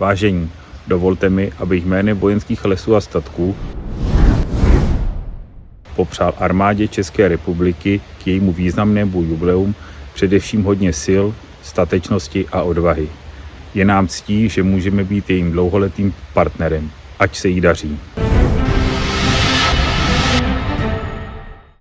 Vážení, dovolte mi, abych jménem vojenských lesů a statků popřál armádě České republiky k jejímu významnému jubileum především hodně sil, statečnosti a odvahy. Je nám ctí, že můžeme být jejím dlouholetým partnerem. Ať se jí daří.